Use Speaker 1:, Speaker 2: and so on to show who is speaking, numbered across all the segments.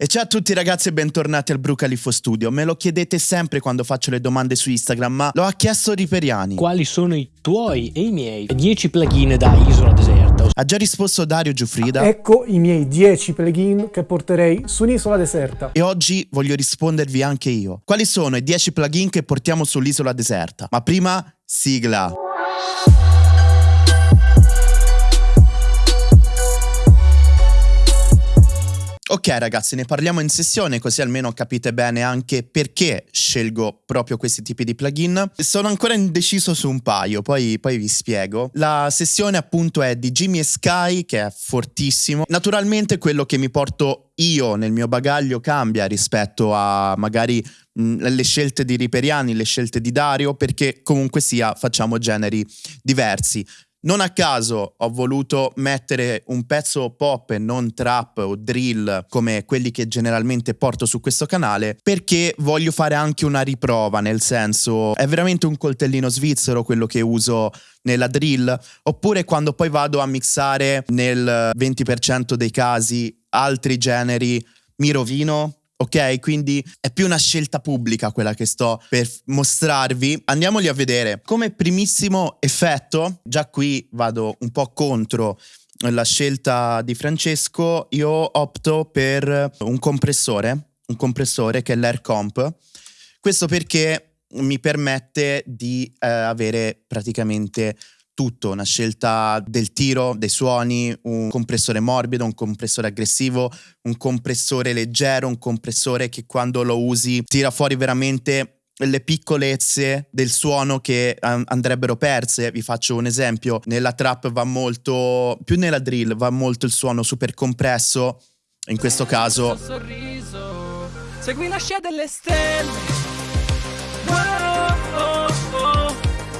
Speaker 1: E ciao a tutti ragazzi e bentornati al Brucalifo Studio. Me lo chiedete sempre quando faccio le domande su Instagram, ma lo ha chiesto Riperiani.
Speaker 2: Quali sono i tuoi e i miei 10 plugin da isola deserta?
Speaker 1: Ha già risposto Dario Giuffrida.
Speaker 3: Ecco i miei 10 plugin che porterei su un'isola deserta.
Speaker 1: E oggi voglio rispondervi anche io. Quali sono i 10 plugin che portiamo sull'isola deserta? Ma prima, sigla. Ok ragazzi, ne parliamo in sessione così almeno capite bene anche perché scelgo proprio questi tipi di plugin. Sono ancora indeciso su un paio, poi, poi vi spiego. La sessione appunto è di Jimmy Sky che è fortissimo. Naturalmente quello che mi porto io nel mio bagaglio cambia rispetto a magari mh, le scelte di Riperiani, le scelte di Dario perché comunque sia facciamo generi diversi. Non a caso ho voluto mettere un pezzo pop e non trap o drill come quelli che generalmente porto su questo canale perché voglio fare anche una riprova, nel senso è veramente un coltellino svizzero quello che uso nella drill oppure quando poi vado a mixare nel 20% dei casi altri generi mi rovino ok? Quindi è più una scelta pubblica quella che sto per mostrarvi. Andiamoli a vedere. Come primissimo effetto, già qui vado un po' contro la scelta di Francesco, io opto per un compressore, un compressore che è l'Air Comp. Questo perché mi permette di eh, avere praticamente tutto, una scelta del tiro, dei suoni, un compressore morbido, un compressore aggressivo, un compressore leggero, un compressore che quando lo usi tira fuori veramente le piccolezze del suono che andrebbero perse. Vi faccio un esempio, nella trap va molto, più nella drill va molto il suono super compresso, in questo caso... Sorriso, segui la scia delle stelle.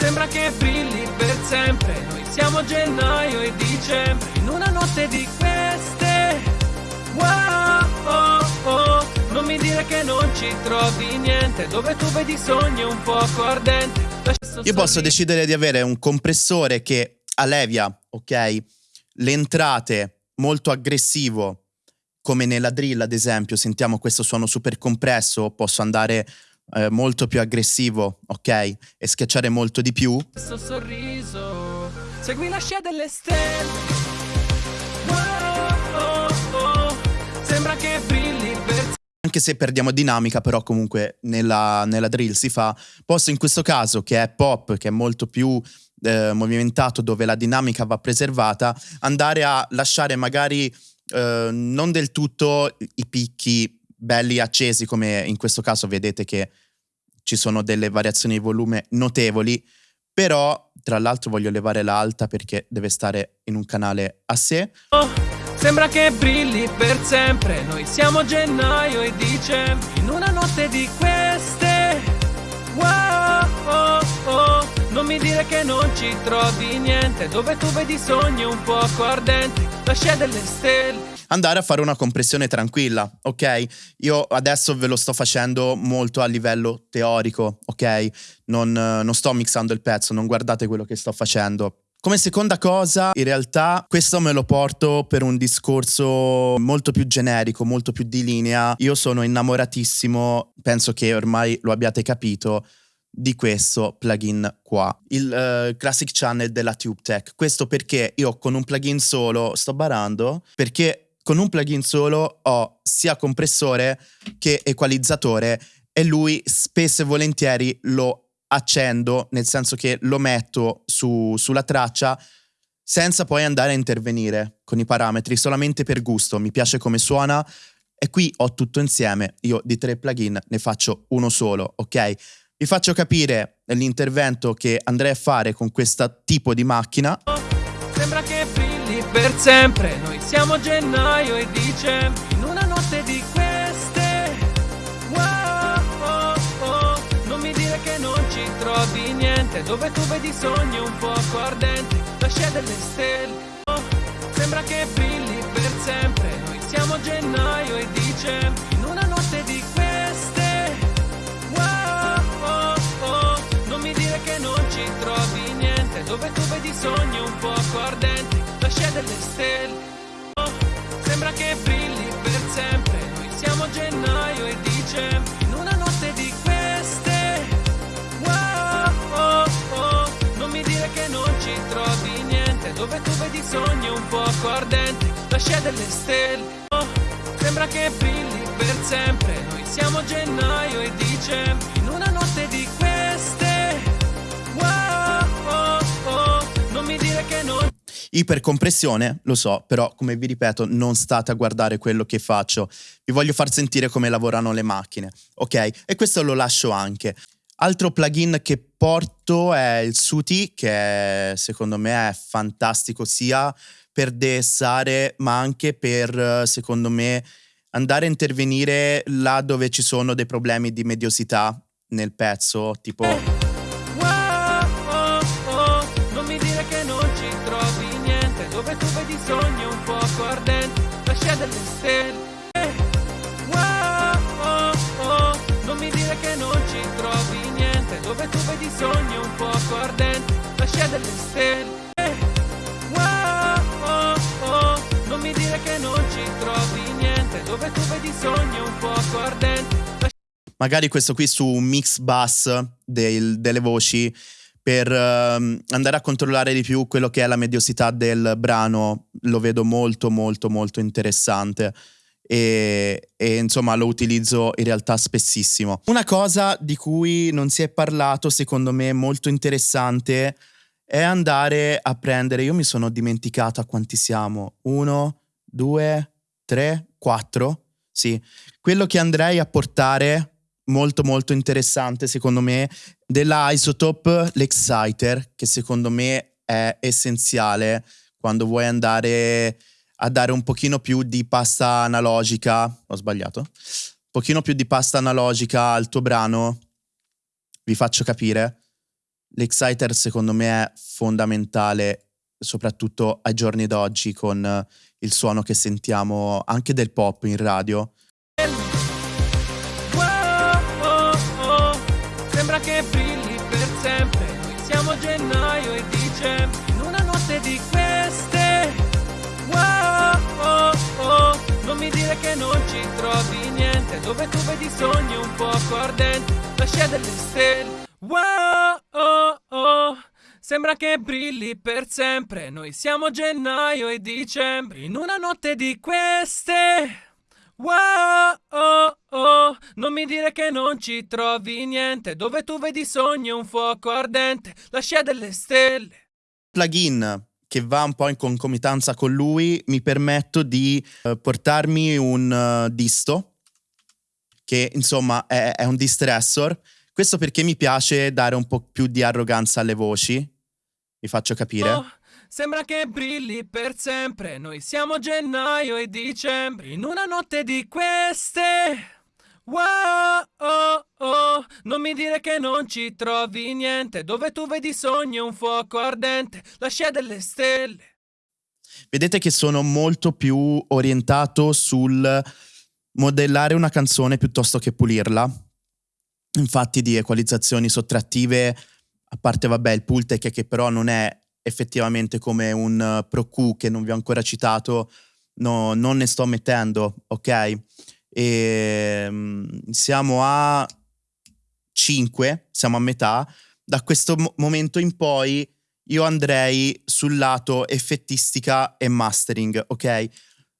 Speaker 1: Sembra che brilli sempre. Noi siamo gennaio e dicembre In una notte di queste Wow, oh, oh. Non mi dire che non ci trovi niente Dove tu vedi sogni un poco ardenti. Io posso decidere di avere un compressore che allevia, ok? Le entrate molto aggressivo come nella drill ad esempio sentiamo questo suono super compresso posso andare eh, molto più aggressivo, ok? E schiacciare molto di più. Questo sorriso, segui la scia delle stelle. Oh, oh, sembra che brilli per anche se perdiamo dinamica, però comunque nella, nella, drill si fa. Posso in questo caso, che è pop, che è molto più eh, movimentato, dove la dinamica va preservata, andare a lasciare magari eh, non del tutto i picchi belli accesi come in questo caso vedete che ci sono delle variazioni di volume notevoli, però tra l'altro voglio levare l'alta perché deve stare in un canale a sé. Oh, sembra che brilli per sempre, noi siamo gennaio e dicembre, in una notte di queste. Wow, oh, oh, non mi dire che non ci trovi niente, dove tu vedi sogni un poco ardenti, la scia delle stelle andare a fare una compressione tranquilla, ok? Io adesso ve lo sto facendo molto a livello teorico, ok? Non, non sto mixando il pezzo, non guardate quello che sto facendo. Come seconda cosa, in realtà questo me lo porto per un discorso molto più generico, molto più di linea. Io sono innamoratissimo, penso che ormai lo abbiate capito, di questo plugin qua, il uh, Classic Channel della TubeTech. Questo perché io con un plugin solo sto barando, perché con un plugin solo ho sia compressore che equalizzatore e lui spesso e volentieri lo accendo, nel senso che lo metto su, sulla traccia senza poi andare a intervenire con i parametri, solamente per gusto, mi piace come suona e qui ho tutto insieme, io di tre plugin ne faccio uno solo, ok? Vi faccio capire l'intervento che andrei a fare con questo tipo di macchina. Sembra che per sempre, noi siamo gennaio e dicembre in una notte di queste. Wow, oh, oh, non mi dire che non ci trovi niente, dove tu vedi sogni un poco ardenti, la scia delle stelle. Oh, sembra che brilli per sempre, noi siamo gennaio e dicembre in una notte di queste. Wow, oh, oh, non mi dire che non ci trovi niente, dove tu vedi sogni un poco stelle. Sembra che brilli per sempre, noi siamo
Speaker 4: gennaio e dicembre, in una notte di queste. Wow, oh, oh, non mi dire che non ci trovi niente, dove tu vedi sogni un poco ardenti, la scia delle stelle. Sembra che brilli per sempre, noi siamo gennaio e dicembre, in una
Speaker 1: Ipercompressione, lo so, però come vi ripeto, non state a guardare quello che faccio. Vi voglio far sentire come lavorano le macchine, ok? E questo lo lascio anche. Altro plugin che porto è il Suti, che secondo me è fantastico sia per DSare, ma anche per, secondo me, andare a intervenire là dove ci sono dei problemi di mediosità nel pezzo, tipo...
Speaker 4: Wow, oh, oh, non mi dire che non ci trovi dove tu vedi sogni un fuoco ardente, la scia delle stelle. Wow, oh, oh, non mi dire che non ci trovi niente, dove tu vedi sogni un fuoco ardente, la scia delle stelle. Wow, oh, oh, non mi dire che non ci trovi niente, dove tu vedi sogni un fuoco ardente,
Speaker 1: magari questo qui su un mix bass del- delle voci per ehm, andare a controllare di più quello che è la mediosità del brano lo vedo molto molto molto interessante. E, e, insomma lo utilizzo in realtà spessissimo. Una cosa di cui non si è parlato secondo me molto interessante è andare a prendere io mi sono dimenticato a quanti siamo uno due tre quattro sì quello che andrei a portare molto molto interessante secondo me della Isotope l'Exciter che secondo me è essenziale quando vuoi andare a dare un pochino più di pasta analogica. Ho sbagliato? Un pochino più di pasta analogica al tuo brano vi faccio capire. l'Exciter secondo me è fondamentale soprattutto ai giorni d'oggi con il suono che sentiamo anche del pop in radio
Speaker 4: e dicembre in una notte di queste. Wow, oh, oh, non mi dire che non ci trovi niente, dove tu vedi sogni un fuoco ardente, la scia delle stelle. Wow, oh, oh, sembra che brilli per sempre. Noi siamo gennaio e dicembre in una notte di queste. Wow, oh, oh, non mi dire che non ci trovi niente, dove tu vedi sogni un fuoco ardente, la scia delle stelle.
Speaker 1: Plugin che va un po' in concomitanza con lui, mi permetto di eh, portarmi un eh, disto, che insomma è, è un distressor. Questo perché mi piace dare un po' più di arroganza alle voci. Vi faccio capire.
Speaker 4: Oh, sembra che brilli per sempre, noi siamo gennaio e dicembre, in una notte di queste. Wow, oh, oh, non mi dire che non ci trovi niente, dove tu vedi sogni un fuoco ardente, la scia delle stelle.
Speaker 1: Vedete che sono molto più orientato sul modellare una canzone piuttosto che pulirla. Infatti di equalizzazioni sottrattive, a parte vabbè il Pultec che però non è effettivamente come un eh, Pro Q che non vi ho ancora citato, no, non ne sto mettendo, ok? E, mm, siamo a 5, siamo a metà. Da questo mo- momento in poi io andrei sul lato effettistica e mastering, ok?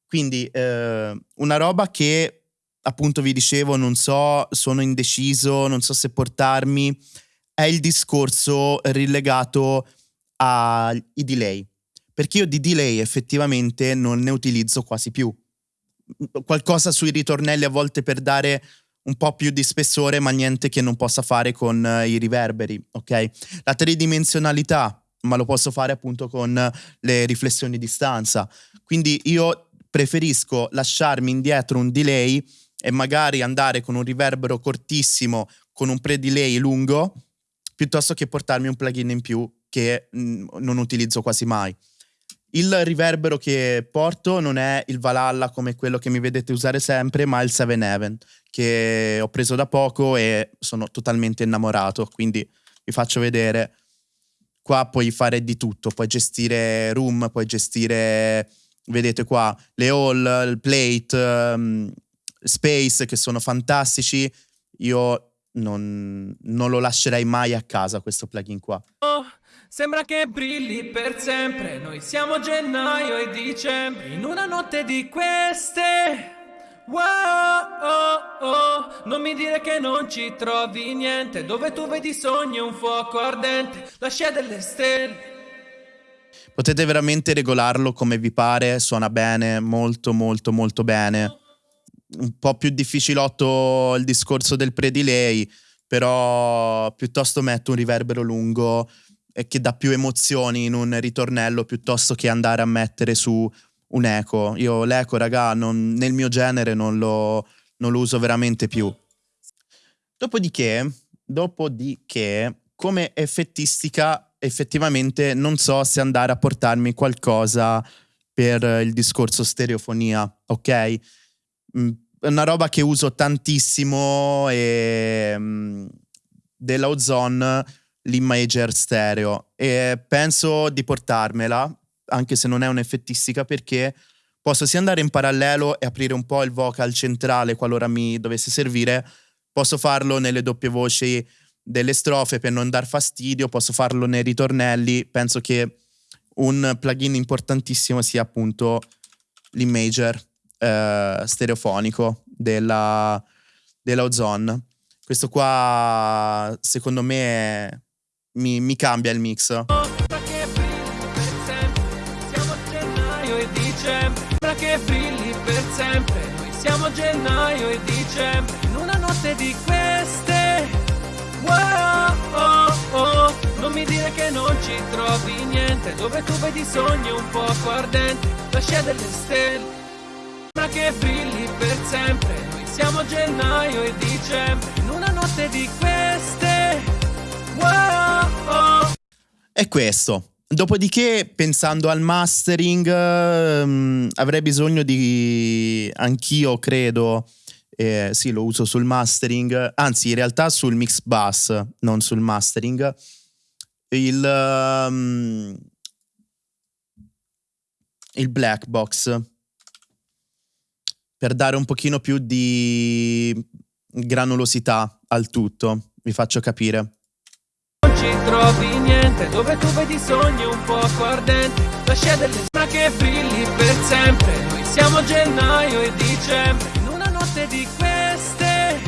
Speaker 1: Quindi eh, una roba che appunto vi dicevo, non so, sono indeciso, non so se portarmi, è il discorso rilegato ai delay. Perché io di delay effettivamente non ne utilizzo quasi più. Qualcosa sui ritornelli a volte per dare un po' più di spessore, ma niente che non possa fare con eh, i riverberi, ok? La tridimensionalità, ma lo posso fare appunto con le riflessioni di stanza. Quindi io preferisco lasciarmi indietro un delay e magari andare con un riverbero cortissimo, con un pre-delay lungo, piuttosto che portarmi un plugin in più che mh, non utilizzo quasi mai. Il riverbero che porto non è il Valhalla come quello che mi vedete usare sempre, ma il Seven Heaven che ho preso da poco e sono totalmente innamorato, quindi vi faccio vedere. Qua puoi fare di tutto, puoi gestire room, puoi gestire, vedete qua, le hall, il plate, um, space che sono fantastici. Io non, non lo lascerei mai a casa questo plugin qua.
Speaker 4: Sembra che brilli per sempre, noi siamo gennaio e dicembre, in una notte di queste. Wow, oh, oh, non mi dire che non ci trovi niente, dove tu vedi sogni un fuoco ardente, la scia delle stelle.
Speaker 1: Potete veramente regolarlo come vi pare, suona bene, molto molto molto bene. Un po' più difficilotto il discorso del pre-delay, però piuttosto metto un riverbero lungo e che dà più emozioni in un ritornello piuttosto che andare a mettere su un eco. Io l'eco, raga, non- nel mio genere non lo, non lo uso veramente più. Dopodiché, dopodiché, come effettistica, effettivamente non so se andare a portarmi qualcosa per il discorso stereofonia, ok? Mm, È una roba che uso tantissimo e mm, della Ozone l'Imager stereo e penso di portarmela, anche se non è un'effettistica, perché posso sia andare in parallelo e aprire un po' il vocal centrale qualora mi dovesse servire, posso farlo nelle doppie voci delle strofe per non dar fastidio, posso farlo nei ritornelli, penso che un plugin importantissimo sia appunto l'imager eh, stereofonico della, della Ozone. Questo qua secondo me mi, mi cambia il mix.
Speaker 4: Siamo gennaio e dicembre. In una notte di queste, wow, oh, oh, non mi dire che non ci trovi niente. Dove tu vedi sogni un fuoco ardente, la scia delle stelle. Sembra che brilli per sempre, noi siamo gennaio e dicembre. In una notte di queste,
Speaker 1: È questo. Dopodiché, pensando al mastering, ehm, avrei bisogno di. Anch'io credo. eh, sì, lo uso sul mastering, anzi, in realtà sul mix bus, non sul mastering. Il. ehm, il black box per dare un pochino più di granulosità al tutto. Vi faccio capire.
Speaker 4: Ci trovi niente dove tu vedi sogni un fuoco ardente la scia delle sembra che brilli per sempre. Noi siamo gennaio e dicembre in una notte di queste.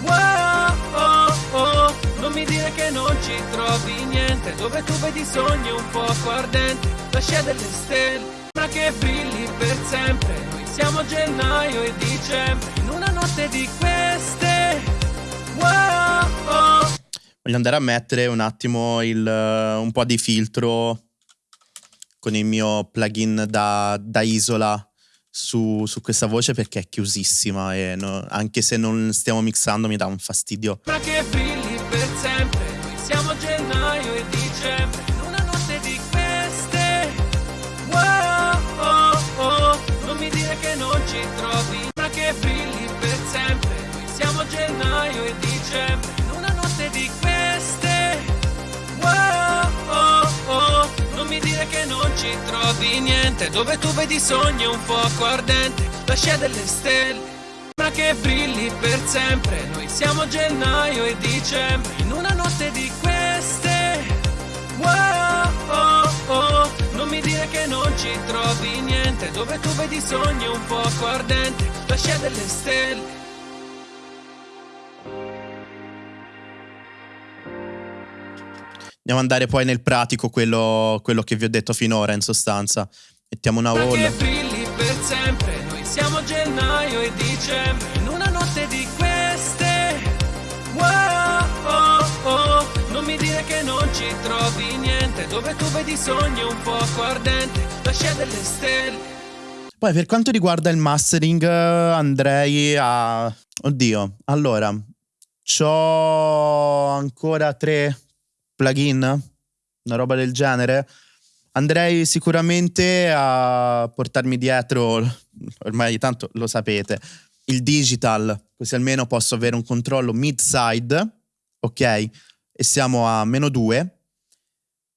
Speaker 4: Wow oh oh. Non mi dire che non ci trovi niente dove tu vedi sogni un fuoco ardente la delle stelle che brilli per sempre. Noi siamo gennaio e dicembre in una notte di queste. Wow oh
Speaker 1: Voglio andare a mettere un attimo il, eh, un po' di filtro con il mio plugin da, da isola su, su questa voce perché è chiusissima e no- anche se non stiamo mixando mi dà un fastidio.
Speaker 4: Sembra che brilli per sempre, siamo gennaio dove tu vedi sogni un fuoco ardente, la scia delle stelle. Sembra che brilli per sempre, noi siamo gennaio e dicembre, in una notte di queste. Wow, oh, oh, non mi dire che non ci trovi niente, dove tu vedi sogni un fuoco ardente, la scia delle stelle.
Speaker 1: Andiamo ad andare poi nel pratico quello, quello che vi ho detto finora in sostanza. Mettiamo una
Speaker 4: brilli per sempre, noi siamo gennaio e dicembre, in una notte di queste. Wow, oh, oh, non mi dire che non ci trovi niente, dove tu vedi sogni un fuoco ardente, la scia delle stelle.
Speaker 1: Poi per quanto riguarda il mastering eh, andrei a... Oddio, allora, c'ho ancora tre plugin, una roba del genere. Andrei sicuramente a portarmi dietro, ormai tanto lo sapete, il digital, così almeno posso avere un controllo mid-side, ok? E siamo a meno 2.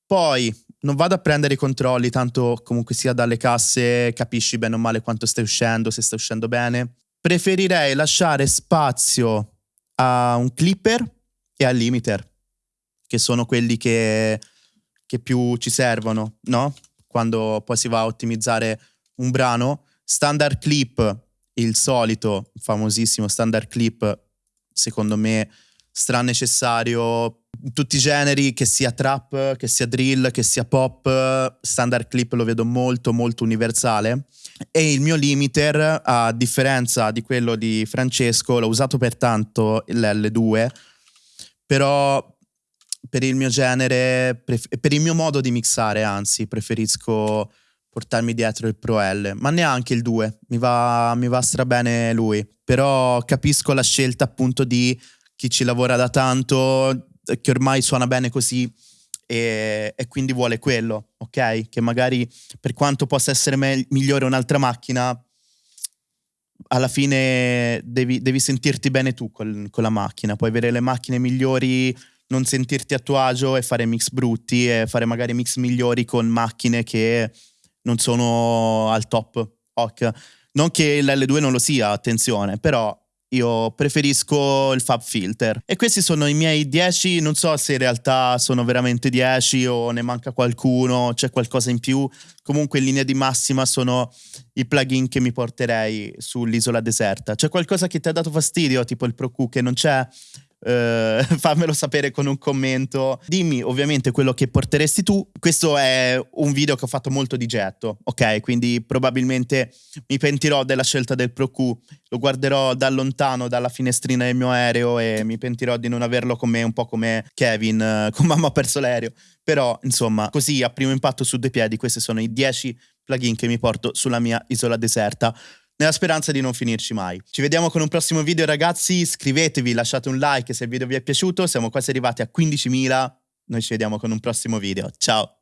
Speaker 1: Poi non vado a prendere i controlli, tanto comunque sia dalle casse capisci bene o male quanto stai uscendo, se stai uscendo bene. Preferirei lasciare spazio a un clipper e al limiter, che sono quelli che, che più ci servono, no? Quando poi si va a ottimizzare un brano. Standard clip, il solito famosissimo standard clip, secondo me stra necessario tutti i generi, che sia trap, che sia drill, che sia pop, standard clip lo vedo molto molto universale e il mio limiter, a differenza di quello di Francesco, l'ho usato per tanto l'L2, però per il mio genere, per il mio modo di mixare, anzi, preferisco portarmi dietro il Pro L, ma neanche il 2, mi va, mi va strabene lui, però capisco la scelta appunto di chi ci lavora da tanto, che ormai suona bene così e, e quindi vuole quello, ok? Che magari per quanto possa essere me- migliore un'altra macchina, alla fine devi, devi sentirti bene tu col, con la macchina, puoi avere le macchine migliori non sentirti a tuo agio e fare mix brutti e fare magari mix migliori con macchine che non sono al top. Ok. Non che l'L2 non lo sia, attenzione, però io preferisco il Fab Filter. E questi sono i miei 10, non so se in realtà sono veramente 10 o ne manca qualcuno, c'è qualcosa in più. Comunque in linea di massima sono i plugin che mi porterei sull'isola deserta. C'è qualcosa che ti ha dato fastidio, tipo il Pro Q che non c'è? Uh, fammelo sapere con un commento. Dimmi ovviamente quello che porteresti tu. Questo è un video che ho fatto molto di getto, ok? Quindi probabilmente mi pentirò della scelta del Pro Q, lo guarderò da lontano dalla finestrina del mio aereo e mi pentirò di non averlo con me un po' come Kevin, uh, con mamma ha perso l'aereo. Però insomma, così a primo impatto su due piedi, questi sono i 10 plugin che mi porto sulla mia isola deserta nella speranza di non finirci mai. Ci vediamo con un prossimo video ragazzi, iscrivetevi, lasciate un like se il video vi è piaciuto, siamo quasi arrivati a 15.000, noi ci vediamo con un prossimo video, ciao!